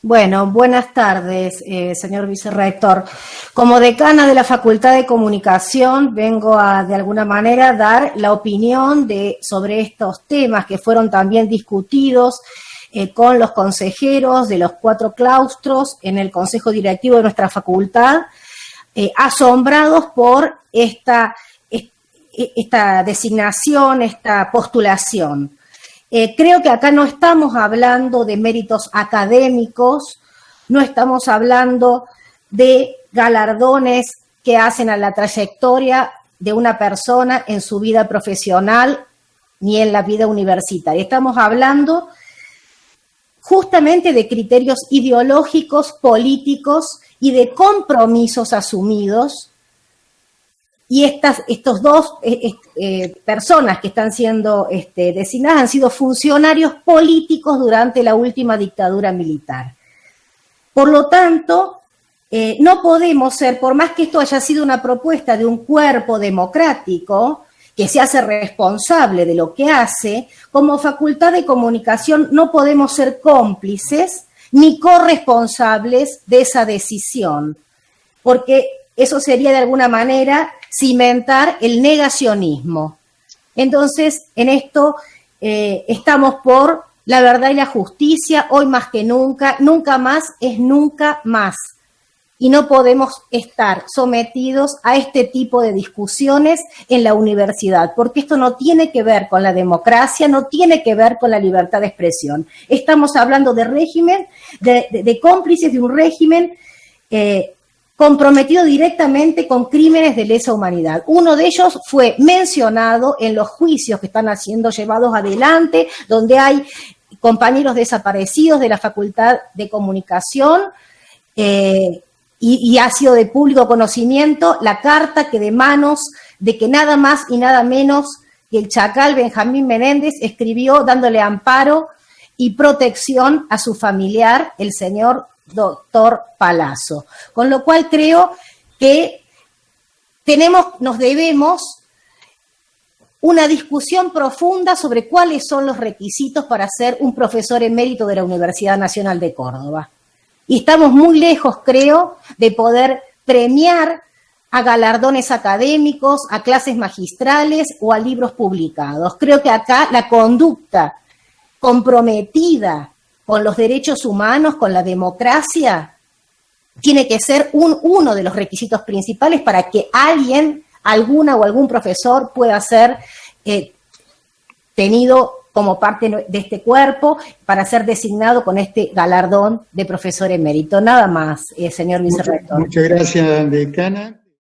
Bueno, buenas tardes, eh, señor vicerrector. Como decana de la Facultad de Comunicación, vengo a, de alguna manera, dar la opinión sobre estos temas que fueron también discutidos eh, con los consejeros de los cuatro claustros en el Consejo Directivo de nuestra facultad, eh, asombrados por esta, esta designación, esta postulación. Eh, creo que acá no estamos hablando de méritos académicos, no estamos hablando de galardones que hacen a la trayectoria de una persona en su vida profesional ni en la vida universitaria. Estamos hablando justamente de criterios ideológicos, políticos y de compromisos asumidos y estas estos dos eh, eh, personas que están siendo este, designadas han sido funcionarios políticos durante la última dictadura militar. Por lo tanto, eh, no podemos ser, por más que esto haya sido una propuesta de un cuerpo democrático, que se hace responsable de lo que hace, como facultad de comunicación no podemos ser cómplices ni corresponsables de esa decisión, porque eso sería de alguna manera cimentar el negacionismo. Entonces, en esto eh, estamos por la verdad y la justicia, hoy más que nunca, nunca más es nunca más. Y no podemos estar sometidos a este tipo de discusiones en la universidad, porque esto no tiene que ver con la democracia, no tiene que ver con la libertad de expresión. Estamos hablando de régimen, de, cómplices de un régimen eh, comprometido directamente con crímenes de lesa humanidad. Uno de ellos fue mencionado en los juicios que están siendo llevados adelante, donde hay compañeros desaparecidos de la Facultad de Comunicación, eh, y, ha sido de público conocimiento la carta que de manos de que nada más y nada menos que el chacal Benjamín Menéndez escribió dándole amparo y protección a su familiar, el señor doctor Palazzo. Con lo cual creo que tenemos, nos debemos una discusión profunda sobre cuáles son los requisitos para ser un profesor emérito de la Universidad Nacional de Córdoba. Y estamos muy lejos, creo, de poder premiar a galardones académicos, a clases magistrales o a libros publicados. Creo que acá la conducta comprometida con los derechos humanos, con la democracia, tiene que ser uno de los requisitos principales para que alguien, alguna o algún profesor pueda ser eh, tenido como parte de este cuerpo para ser designado con este galardón de profesor emérito. Nada más, eh, señor vicerrector. muchas gracias, decana.